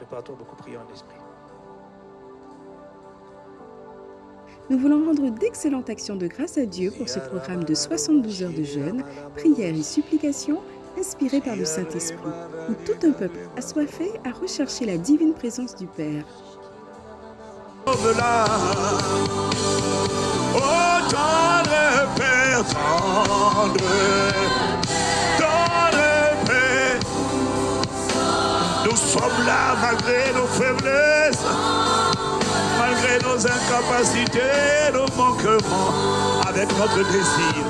préparatoire beaucoup prier en esprit. Nous voulons rendre d'excellentes actions de grâce à Dieu pour ce programme de 72 heures de jeûne, prières et supplications inspiré par le Saint-Esprit, où tout un peuple assoiffé a recherché la divine présence du Père. Là. Oh, tendre Père, tendre, tendre Nous sommes là malgré nos faiblesses, malgré nos incapacités, nos manquements, avec notre désir,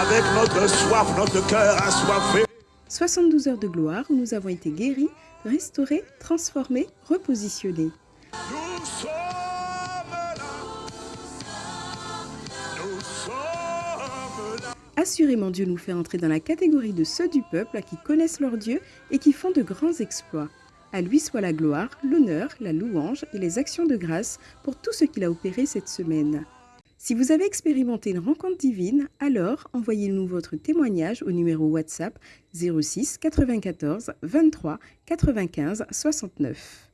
avec notre soif, notre cœur assoiffé. 72 heures de gloire où nous avons été guéris, restaurés, transformés, repositionnés. Nous sommes Assurément, Dieu nous fait entrer dans la catégorie de ceux du peuple qui connaissent leur Dieu et qui font de grands exploits. À lui soit la gloire, l'honneur, la louange et les actions de grâce pour tout ce qu'il a opéré cette semaine. Si vous avez expérimenté une rencontre divine, alors envoyez-nous votre témoignage au numéro WhatsApp 06 94 23 95 69.